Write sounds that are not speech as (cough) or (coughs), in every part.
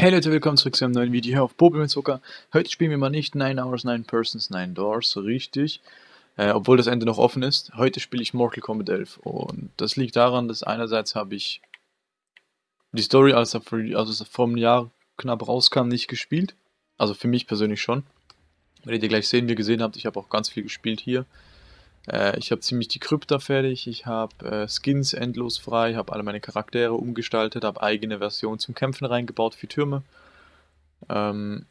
Hey Leute, willkommen zurück zu einem neuen Video hier auf Popel mit Zucker. Heute spielen wir mal nicht 9 Hours, 9 Persons, 9 Doors, richtig. Äh, obwohl das Ende noch offen ist. Heute spiele ich Mortal Kombat 11 und das liegt daran, dass einerseits habe ich die Story, als er also vor einem Jahr knapp rauskam, nicht gespielt. Also für mich persönlich schon. Werdet ihr gleich sehen, wie ihr gesehen habt, ich habe auch ganz viel gespielt hier. Äh, ich habe ziemlich die Krypta fertig, ich habe äh, Skins endlos frei, habe alle meine Charaktere umgestaltet, habe eigene Versionen zum Kämpfen reingebaut für Türme. Ähm,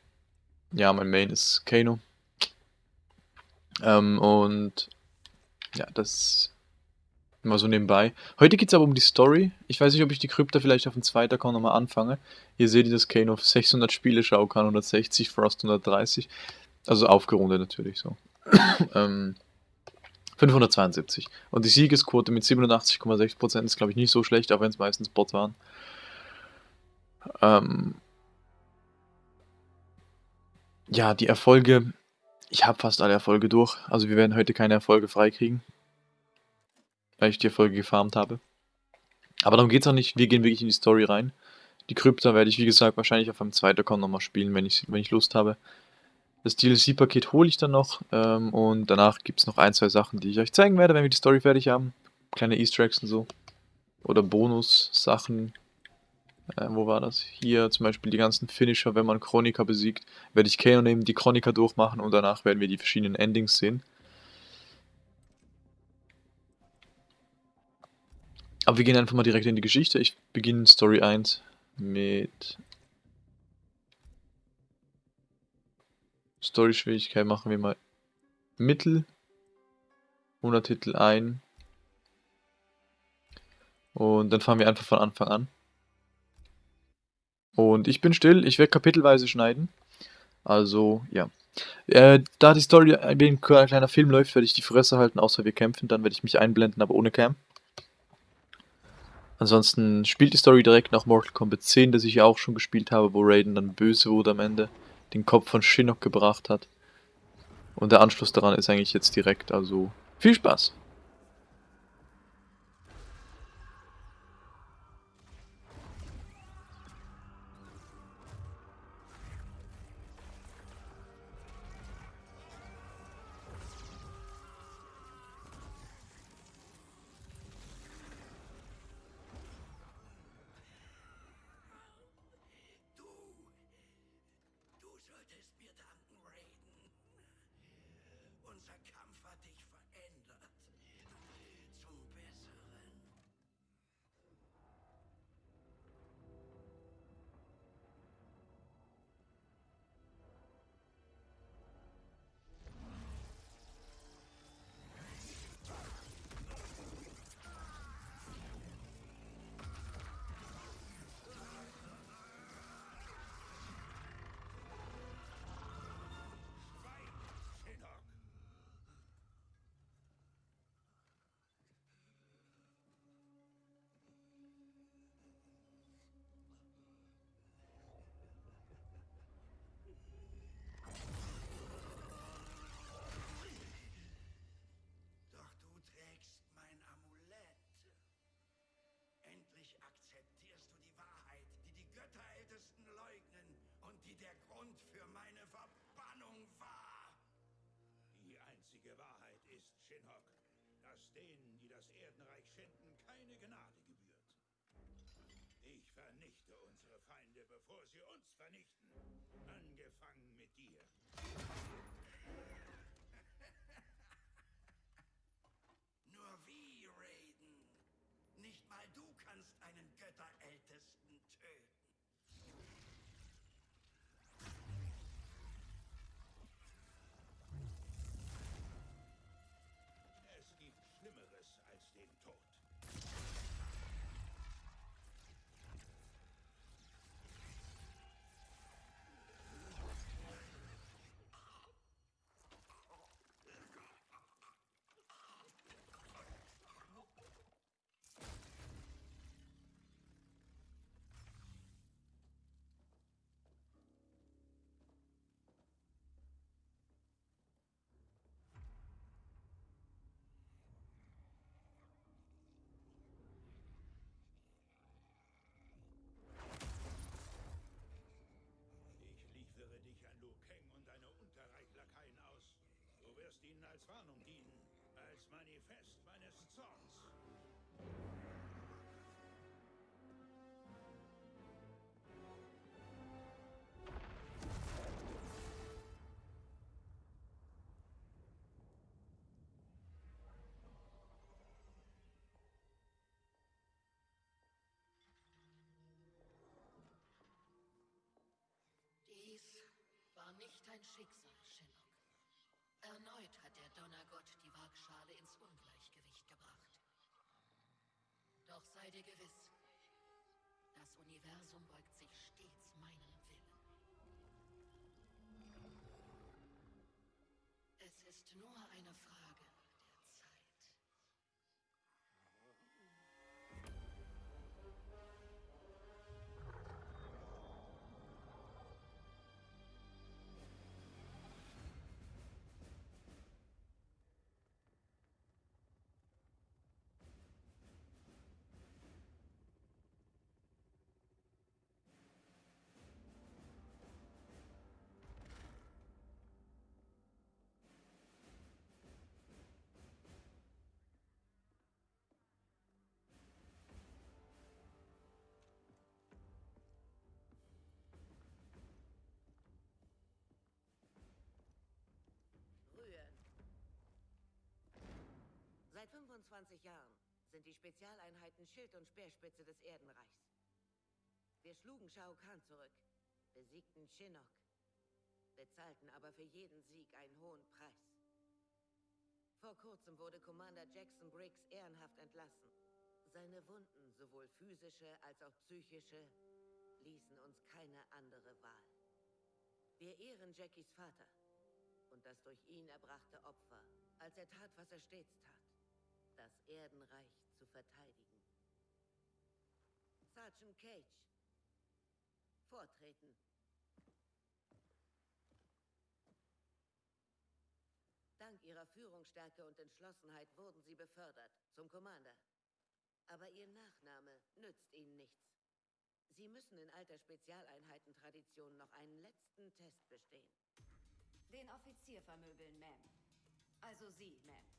ja, mein Main ist Kano. Ähm, und ja, das mal so nebenbei. Heute geht es aber um die Story. Ich weiß nicht, ob ich die Krypta vielleicht auf dem zweiten Account nochmal anfange. Hier seht ihr, dass Kano auf 600 Spiele schauen kann, 160, Frost 130. Also aufgerundet natürlich so. (coughs) ähm, 572. Und die Siegesquote mit 87,6% ist, glaube ich, nicht so schlecht, auch wenn es meistens Bots waren. Ähm ja, die Erfolge. Ich habe fast alle Erfolge durch. Also wir werden heute keine Erfolge freikriegen. Weil ich die Erfolge gefarmt habe. Aber darum geht es auch nicht. Wir gehen wirklich in die Story rein. Die Krypta werde ich, wie gesagt, wahrscheinlich auf einem zweiten Account nochmal spielen, wenn ich, wenn ich Lust habe. Das DLC-Paket hole ich dann noch ähm, und danach gibt es noch ein, zwei Sachen, die ich euch zeigen werde, wenn wir die Story fertig haben. Kleine Easter Eggs und so. Oder Bonus-Sachen. Äh, wo war das? Hier zum Beispiel die ganzen Finisher, wenn man Chronika besiegt, werde ich Kano nehmen, die Chronika durchmachen und danach werden wir die verschiedenen Endings sehen. Aber wir gehen einfach mal direkt in die Geschichte. Ich beginne Story 1 mit Story-Schwierigkeit machen wir mal Mittel. Untertitel ein. Und dann fangen wir einfach von Anfang an. Und ich bin still, ich werde kapitelweise schneiden. Also, ja. Äh, da die Story ein kleiner Film läuft, werde ich die Fresse halten, außer wir kämpfen. Dann werde ich mich einblenden, aber ohne Cam. Ansonsten spielt die Story direkt nach Mortal Kombat 10, das ich ja auch schon gespielt habe, wo Raiden dann böse wurde am Ende den Kopf von Shinnok gebracht hat. Und der Anschluss daran ist eigentlich jetzt direkt, also viel Spaß! Panzerkampf. Denen, die das Erdenreich schänden, keine Gnade gebührt. Ich vernichte unsere Feinde, bevor sie uns vernichten. Angefangen mit dir. Als Warnung dienen, als Manifest meines Zorns. Dies war nicht dein Schicksal, Shinnok. Erneut hat der Donnergott die Waagschale ins Ungleichgewicht gebracht. Doch sei dir gewiss, das Universum beugt sich stets meinem Willen. Es ist nur eine Frage 25 Jahren sind die Spezialeinheiten Schild und Speerspitze des Erdenreichs. Wir schlugen Shao Kahn zurück, besiegten Shinnok, bezahlten aber für jeden Sieg einen hohen Preis. Vor kurzem wurde Commander Jackson Briggs ehrenhaft entlassen. Seine Wunden, sowohl physische als auch psychische, ließen uns keine andere Wahl. Wir ehren Jackies Vater und das durch ihn erbrachte Opfer, als er tat, was er stets tat, das Erdenreich zu verteidigen. Sergeant Cage, vortreten. Dank ihrer Führungsstärke und Entschlossenheit wurden sie befördert zum Commander. Aber ihr Nachname nützt ihnen nichts. Sie müssen in alter Spezialeinheitentradition noch einen letzten Test bestehen. Den Offizier vermöbeln, Ma'am. Also Sie, Ma'am.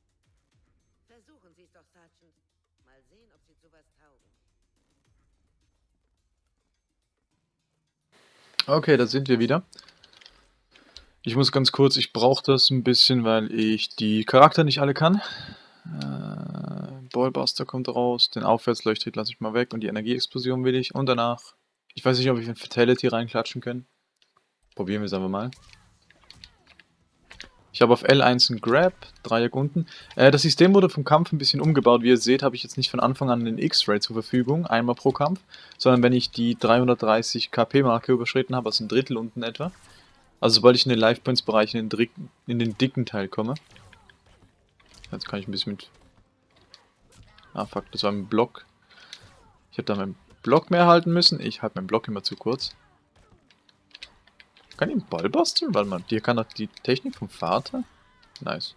Versuchen Sie es doch, Sergeant. Mal sehen, ob Sie zu was taugen. Okay, da sind wir wieder. Ich muss ganz kurz, ich brauche das ein bisschen, weil ich die Charakter nicht alle kann. Äh, Ballbuster kommt raus, den Aufwärtsleuchttritt lasse ich mal weg und die Energieexplosion will ich. Und danach, ich weiß nicht, ob ich ein Fatality reinklatschen kann. Probieren wir es einfach mal. Ich habe auf L1 einen Grab, Dreieck unten. Äh, das System wurde vom Kampf ein bisschen umgebaut. Wie ihr seht, habe ich jetzt nicht von Anfang an den X-Ray zur Verfügung, einmal pro Kampf, sondern wenn ich die 330 KP-Marke überschritten habe, also ein Drittel unten etwa. Also sobald ich in den Life Points Bereich in in den dicken Teil komme. Jetzt kann ich ein bisschen mit... Ah fuck, das war ein Block. Ich habe da meinen Block mehr halten müssen. Ich halte meinen Block immer zu kurz. Kann ich einen Ball basteln? Warte mal, dir kann doch die Technik vom Vater? Nice.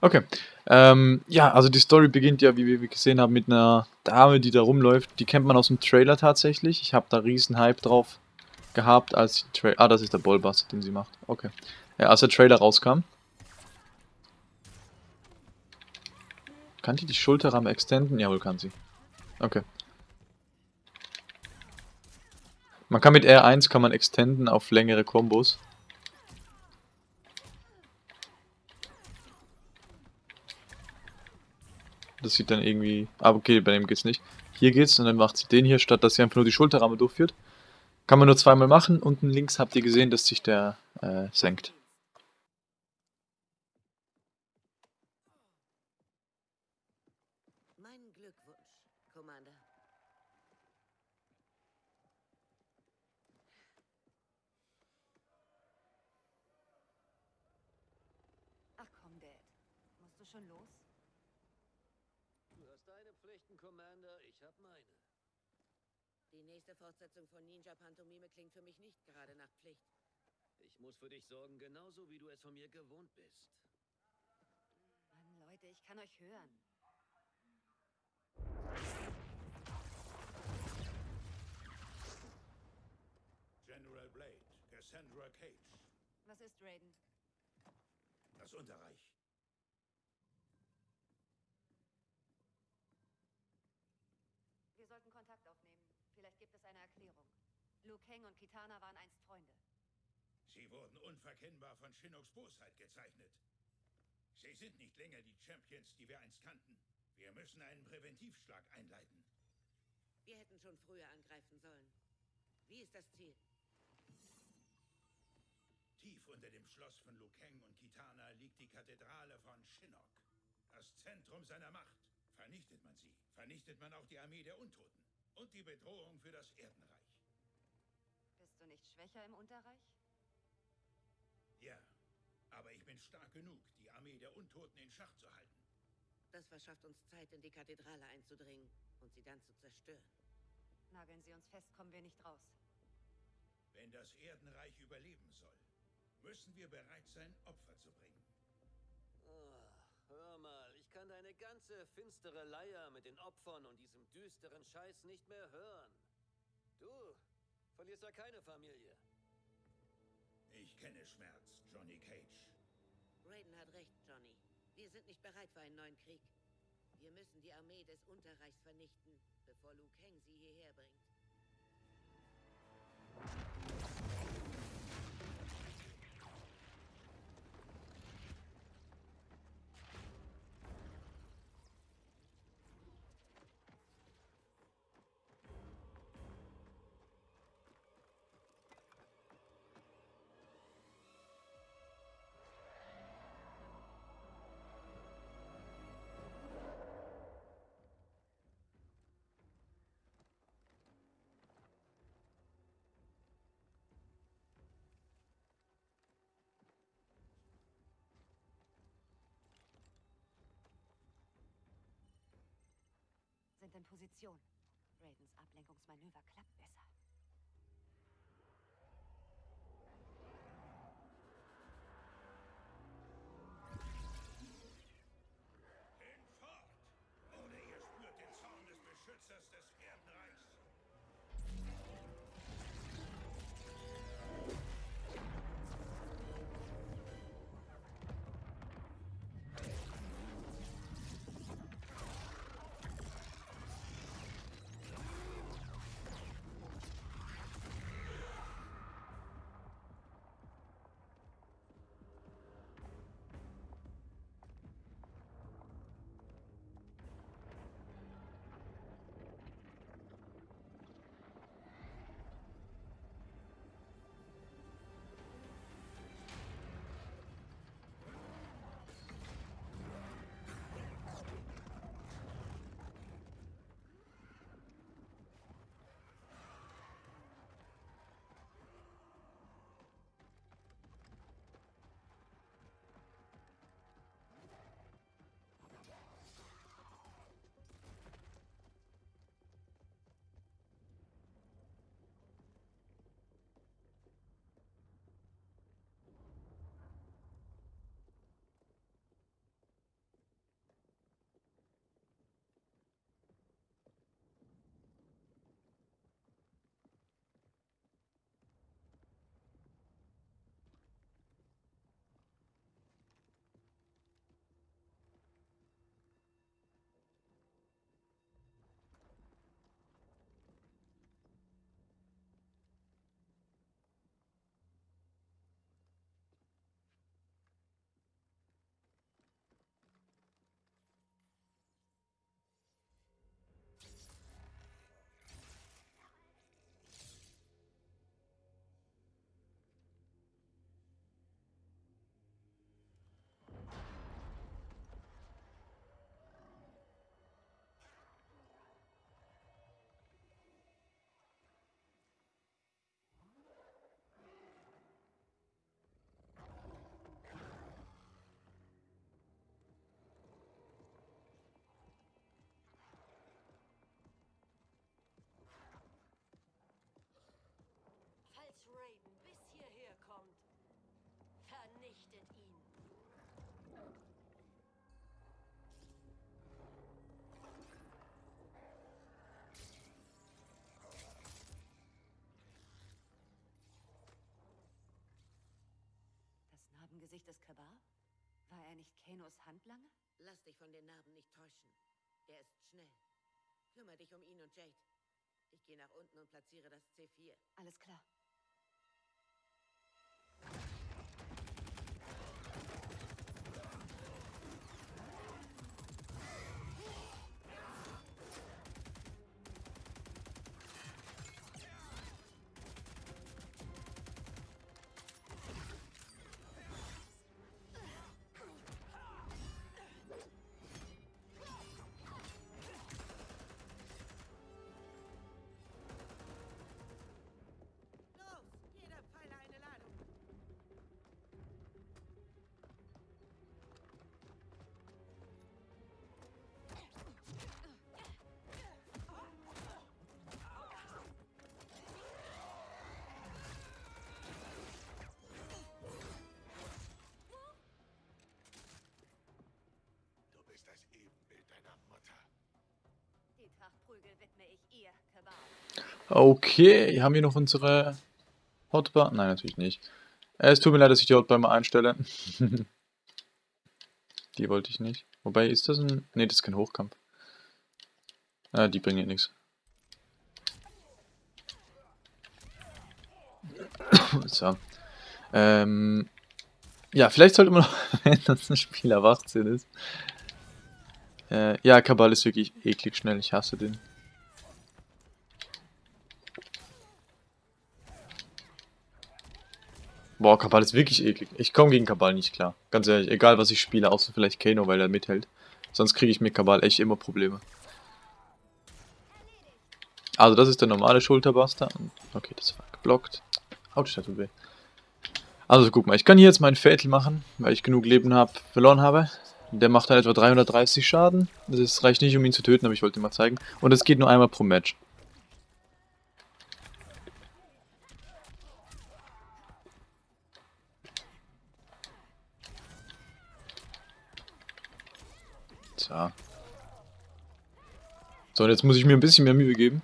Okay. Ähm, ja, also die Story beginnt ja, wie wir gesehen haben, mit einer Dame, die da rumläuft. Die kennt man aus dem Trailer tatsächlich. Ich habe da riesen Hype drauf gehabt, als die Tra Ah, das ist der Ballbuster, den sie macht. Okay. Ja, als der Trailer rauskam. Kann die die Schulterramme extenden? Jawohl, kann sie. Okay. Man kann mit R1 kann man extenden auf längere Kombos. Das sieht dann irgendwie... Ah, okay, bei dem geht's nicht. Hier geht's und dann macht sie den hier, statt dass sie einfach nur die Schulterramme durchführt. Kann man nur zweimal machen. Unten links habt ihr gesehen, dass sich der äh, senkt. Meinen Glückwunsch, Commander. Ach komm, Dad. Musst du schon los? Du hast deine Pflichten, Commander, ich hab meine. Die nächste Fortsetzung von Ninja Pantomime klingt für mich nicht gerade nach Pflicht. Ich muss für dich sorgen, genauso wie du es von mir gewohnt bist. Mann, Leute, ich kann euch hören. Sandra Cage. Was ist Raiden? Das Unterreich. Vielleicht gibt es eine Erklärung. Liu Kang und Kitana waren einst Freunde. Sie wurden unverkennbar von Shinnocks Bosheit gezeichnet. Sie sind nicht länger die Champions, die wir einst kannten. Wir müssen einen Präventivschlag einleiten. Wir hätten schon früher angreifen sollen. Wie ist das Ziel? Tief unter dem Schloss von Liu Kang und Kitana liegt die Kathedrale von Shinnok. Das Zentrum seiner Macht. Vernichtet man sie, vernichtet man auch die Armee der Untoten. Und die Bedrohung für das Erdenreich. Bist du nicht schwächer im Unterreich? Ja, aber ich bin stark genug, die Armee der Untoten in Schach zu halten. Das verschafft uns Zeit, in die Kathedrale einzudringen und sie dann zu zerstören. Nageln sie uns fest, kommen wir nicht raus. Wenn das Erdenreich überleben soll, müssen wir bereit sein, Opfer zu bringen. Mal, ganze finstere Leier mit den Opfern und diesem düsteren Scheiß nicht mehr hören. Du verlierst ja keine Familie. Ich kenne Schmerz, Johnny Cage. Raiden hat recht, Johnny. Wir sind nicht bereit für einen neuen Krieg. Wir müssen die Armee des Unterreichs vernichten, bevor Liu Kang sie hierher bringt. In Position. Raidens Ablenkungsmanöver klappt besser. Er nicht Kenos Handlanger? Lass dich von den Narben nicht täuschen. Er ist schnell. Kümmere dich um ihn und Jade. Ich gehe nach unten und platziere das C4. Alles klar. Okay, haben wir noch unsere Hotbar? Nein, natürlich nicht. Äh, Es tut mir leid, dass ich die Hotbar mal einstelle. (laughs) die wollte ich nicht. Wobei, ist das ein... Ne, das ist kein Hochkampf. Ah, die bringen ja nichts. (coughs) So. Ähm... Ja, vielleicht sollte man noch, (laughs) wenn das ein Spieler 18 ist. Äh, ja, Kabal ist wirklich eklig schnell. Ich hasse den. Boah, Kabal ist wirklich eklig. Ich komme gegen Kabal nicht klar. Ganz ehrlich, egal was ich spiele, außer vielleicht Kano, weil er mithält. Sonst kriege ich mit Kabal echt immer Probleme. Also das ist der normale Schulterbuster. Okay, das war geblockt. Autsch, weh. Also guck mal, ich kann hier jetzt meinen Fatal machen, weil ich genug Leben hab, verloren habe. Der macht dann etwa 330 Schaden. Das reicht nicht, um ihn zu töten, aber ich wollte ihn mal zeigen. Und es geht nur einmal pro Match. Tja. So, und jetzt muss ich mir ein bisschen mehr Mühe geben.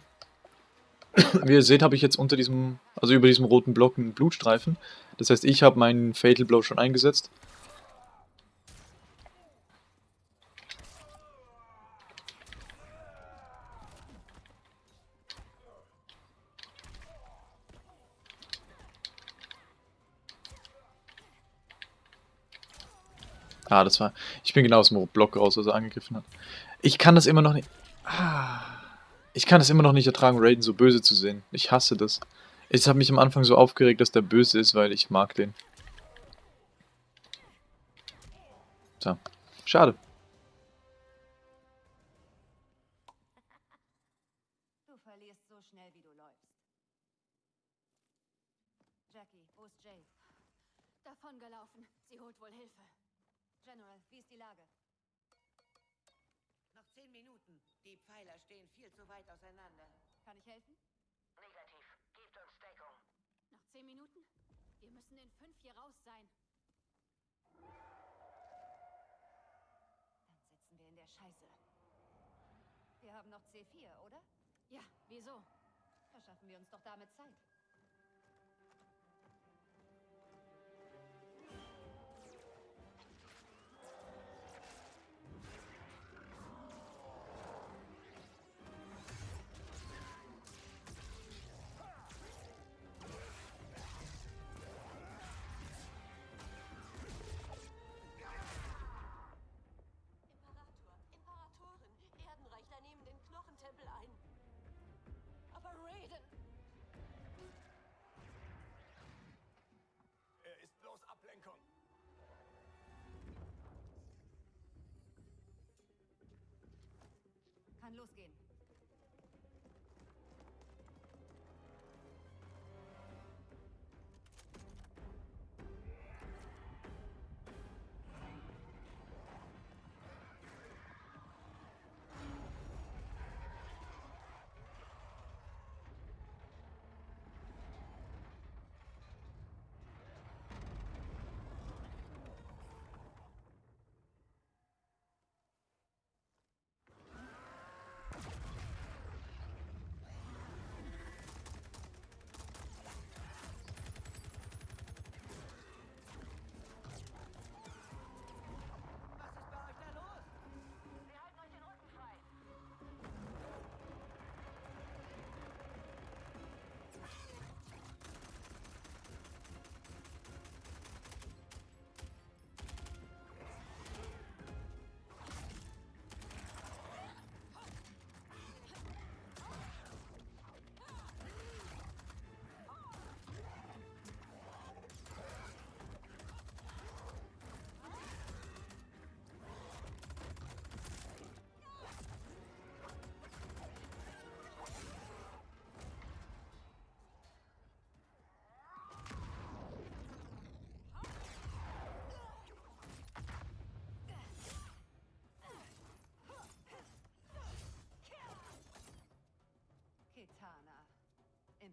Wie ihr seht, habe ich jetzt unter diesem, also über diesem roten Block einen Blutstreifen. Das heißt, ich habe meinen Fatal Blow schon eingesetzt. Ah, das war. Ich bin genau aus dem Block raus, als er angegriffen hat. Ich kann das immer noch nicht. Ah. Ich kann es immer noch nicht ertragen, Raiden so böse zu sehen. Ich hasse das. Ich habe mich am Anfang so aufgeregt, dass der böse ist, weil ich mag den. So. Schade. Du verlierst so schnell, wie du läufst. Jackie, wo ist Jade? Davongelaufen. Sie holt wohl Hilfe. General, wie ist die Lage? Noch zehn Minuten. Die Pfeiler stehen viel zu weit auseinander. Kann ich helfen? Negativ. Gebt uns Deckung. Noch zehn Minuten? Wir müssen in fünf hier raus sein. Dann sitzen wir in der Scheiße. Wir haben noch C4, oder? Ja, wieso? Verschaffen wir uns doch damit Zeit. Kann losgehen.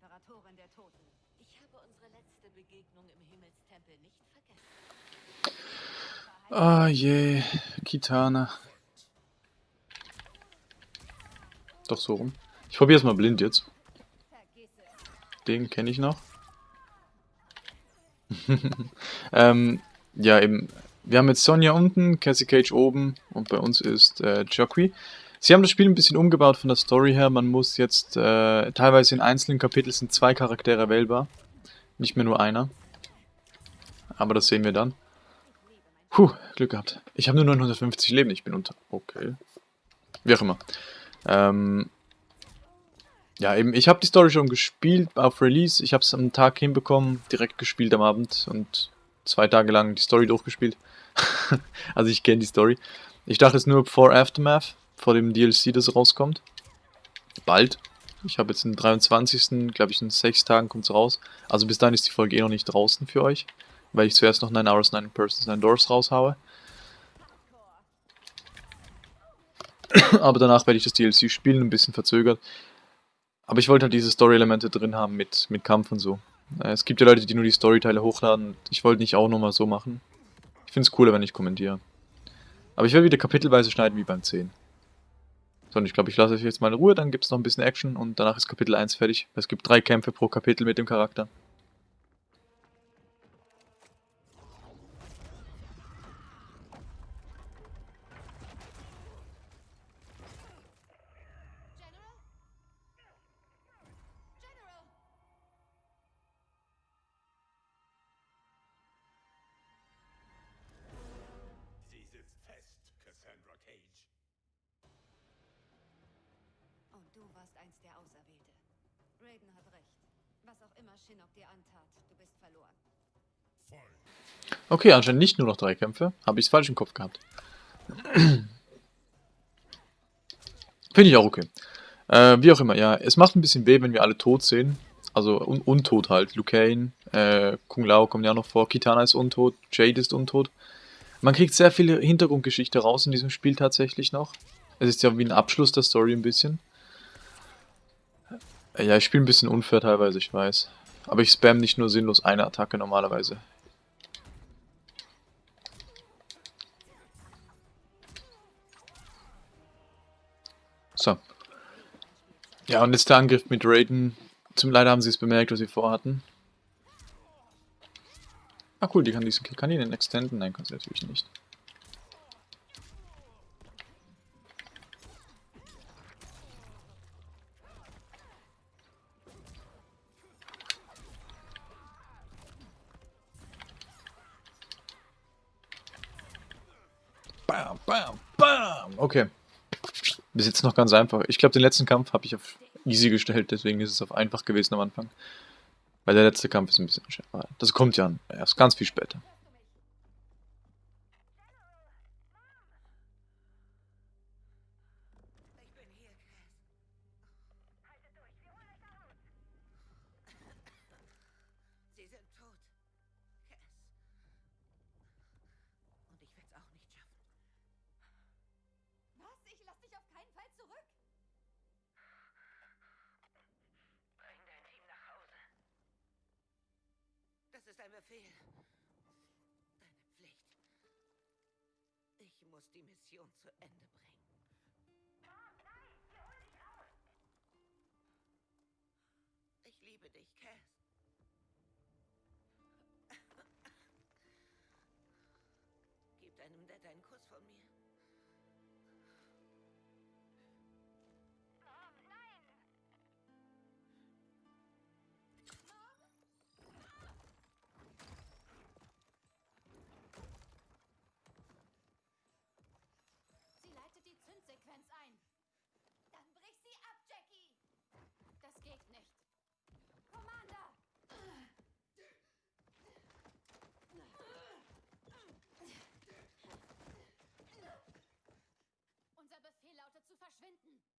Imperatorin der Toten. Ich habe unsere letzte Begegnung im Himmelstempel nicht vergessen. Ah je, Kitana. Doch so rum. Ich probiere es mal blind jetzt. Den kenne ich noch. (laughs) ähm, ja, eben. Wir haben jetzt Sonja unten, Cassie Cage oben und bei uns ist äh, Jockey. Sie haben das Spiel ein bisschen umgebaut von der Story her. Man muss jetzt, äh, teilweise in einzelnen Kapiteln sind zwei Charaktere wählbar. Nicht mehr nur einer. Aber das sehen wir dann. Puh, Glück gehabt. Ich habe nur 950 Leben, ich bin unter... Okay. Wie auch immer. Ähm, ja, eben, ich habe die Story schon gespielt auf Release. Ich habe es am Tag hinbekommen, direkt gespielt am Abend und zwei Tage lang die Story durchgespielt. (laughs) also ich kenne die Story. Ich dachte es nur vor Aftermath, vor dem DLC, das rauskommt. Bald. Ich habe jetzt den 23. glaube ich in sechs Tagen kommt es raus. Also bis dahin ist die Folge eh noch nicht draußen für euch. Weil ich zuerst noch 9 Hours, 9 Persons, 9 Doors raushaue. (clears throat) Aber danach werde ich das DLC spielen, ein bisschen verzögert. Aber ich wollte halt diese Story-Elemente drin haben mit, mit Kampf und so. Äh, Es gibt ja Leute, die nur die Storyteile hochladen. Ich wollte nicht auch nochmal so machen. Ich finde es cooler, wenn ich kommentiere. Aber ich werde wieder kapitelweise schneiden wie beim 10. So, und ich glaube, ich lasse euch jetzt mal in Ruhe, dann gibt es noch ein bisschen Action und danach ist Kapitel 1 fertig. Es gibt drei Kämpfe pro Kapitel mit dem Charakter. Okay, anscheinend nicht nur noch drei Kämpfe. Habe ich es falsch im Kopf gehabt. (clears throat) Finde ich auch okay. Äh, wie auch immer, ja. Es macht ein bisschen weh, wenn wir alle tot sehen. Also un untot halt. Liu Kang, äh, Kung Lao kommen ja noch vor. Kitana ist untot. Jade ist untot. Man kriegt sehr viel Hintergrundgeschichte raus in diesem Spiel tatsächlich noch. Es ist ja wie ein Abschluss der Story ein bisschen. Ja, ich spiele ein bisschen unfair teilweise, ich weiß. Aber ich spam nicht nur sinnlos eine Attacke normalerweise. So. Ja, und jetzt der Angriff mit Raiden. Zum Leider haben sie es bemerkt, was sie vorhatten. Ah cool, die kann, diese, kann die den extenden? Nein, kann sie natürlich nicht. Okay. Bis jetzt noch ganz einfach. Ich glaube, den letzten Kampf habe ich auf easy gestellt, deswegen ist es auf einfach gewesen am Anfang. Weil der letzte Kampf ist ein bisschen schwerer. Das kommt ja erst ganz viel später. Ich bin hier, Cass. Sie sind tot. Cass. Und ich werde es auch nicht schaffen. Was? Ich lass dich auf keinen Fall zurück! Bring dein Team nach Hause. Das ist ein Befehl. Deine Pflicht. Ich muss die Mission zu Ende bringen. Ich liebe dich, Cass. Gib deinem Dad einen Kuss von mir. Verschwinden.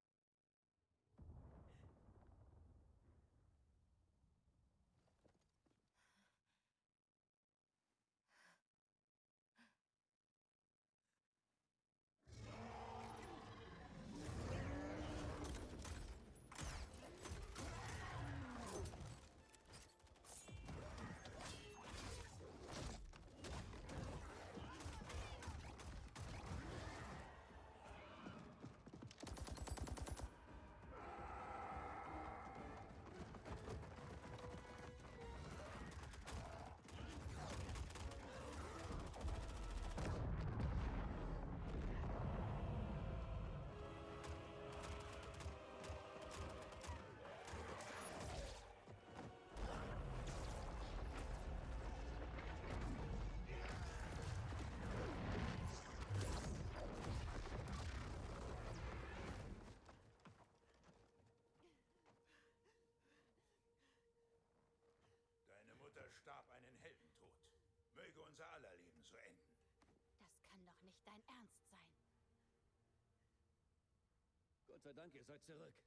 Gott seid zurück.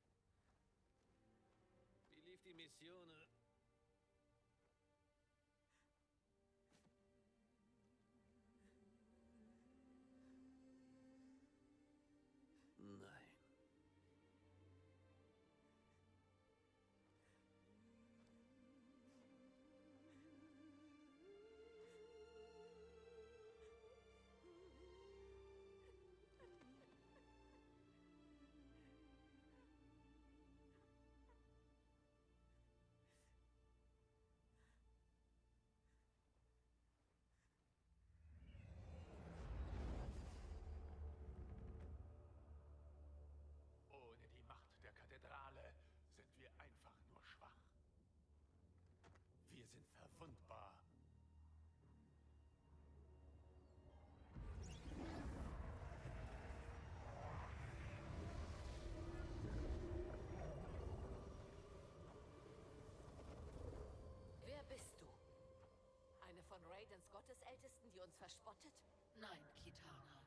Verspottet? Nein, Kitana.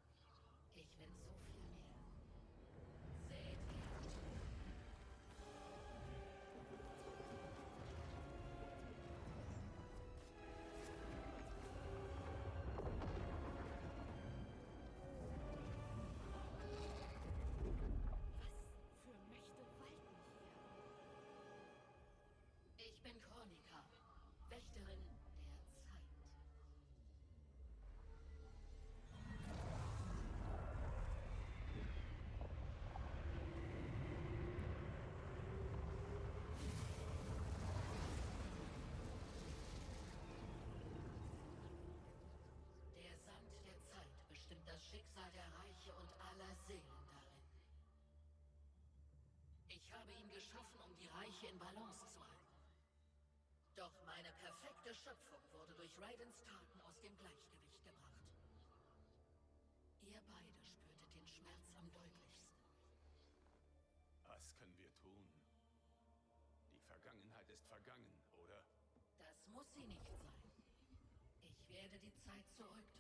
Ich bin so viel geschaffen, um die Reiche in Balance zu halten. Doch meine perfekte Schöpfung wurde durch Raidens Taten aus dem Gleichgewicht gebracht. Ihr beide spürtet den Schmerz am deutlichsten. Was können wir tun? Die Vergangenheit ist vergangen, oder? Das muss sie nicht sein. Ich werde die Zeit zurückdrehen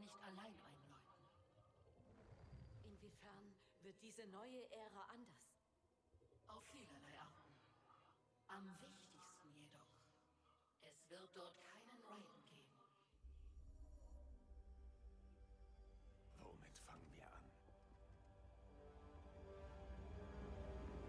nicht allein einläuten. Inwiefern wird diese neue Ära anders? Auf vielerlei Arten. Am wichtigsten jedoch, es wird dort